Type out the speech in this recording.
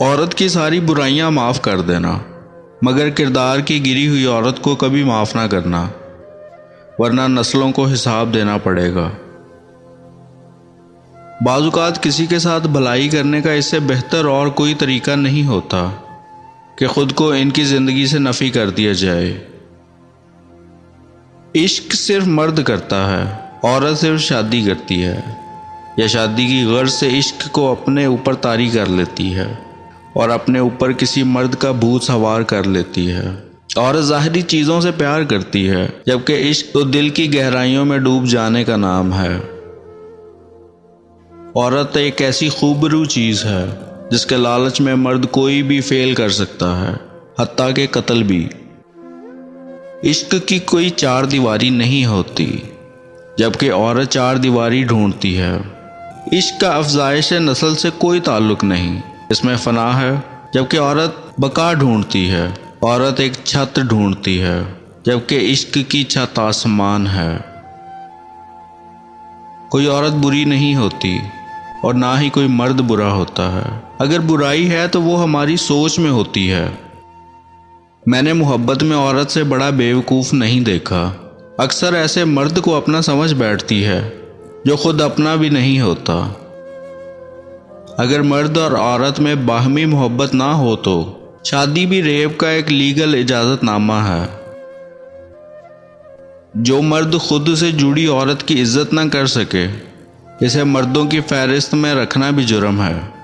عورت کی ساری برائیاں معاف کر دینا، مگر کردار کی گری ہوئی عورت کو کبھی معاف نہ کرنا، ورنہ نسلوں کو حساب دینا پڑے گا۔ بعض اوقات کسی کے ساتھ بھلائی کرنے کا اس سے بہتر اور کوئی طریقہ نہیں ہوتا کہ خود کو ان کی زندگی سے نفی کر دیا جائے۔ عشق صرف مرد کرتا ہے، عورت صرف شادی کرتی ہے، یا شادی کی غرض سے عشق کو اپنے اوپر طاری کر لیتی ہے۔ اور اپنے اوپر کسی مرد کا بھوت سوار کر لیتی ہے۔ عورت ظاہری چیزوں سے پیار کرتی ہے، جبکہ عشق تو دل کی گہرائیوں میں ڈوب جانے کا نام ہے۔ عورت ایک ایسی خوبرو چیز ہے، جس کے لالچ میں مرد کوئی بھی فیل کر سکتا ہے، حتیٰ کہ قتل بھی۔ عشق کی کوئی چار دیواری نہیں ہوتی، جبکہ عورت چار دیواری ڈھونڈتی ہے۔ عشق کا افزائش نسل سے کوئی تعلق نہیں۔ اس میں فنا ہے، جبکہ عورت بقا ڈھونڈتی ہے، عورت ایک چھت ڈھونڈتی ہے، جبکہ عشق کی چھت آسمان ہے۔ کوئی عورت بری نہیں ہوتی اور نہ ہی کوئی مرد برا ہوتا ہے۔ اگر برائی ہے تو وہ ہماری سوچ میں ہوتی ہے۔ میں نے محبت میں عورت سے بڑا بیوقوف نہیں دیکھا۔ اکثر ایسے مرد کو اپنا سمجھ بیٹھتی ہے جو خود اپنا بھی نہیں ہوتا۔ اگر مرد اور عورت میں باہمی محبت نہ ہو تو شادی بھی ریپ کا ایک لیگل اجازت نامہ ہے۔ جو مرد خود سے جڑی عورت کی عزت نہ کر سکے، اسے مردوں کی فہرست میں رکھنا بھی جرم ہے۔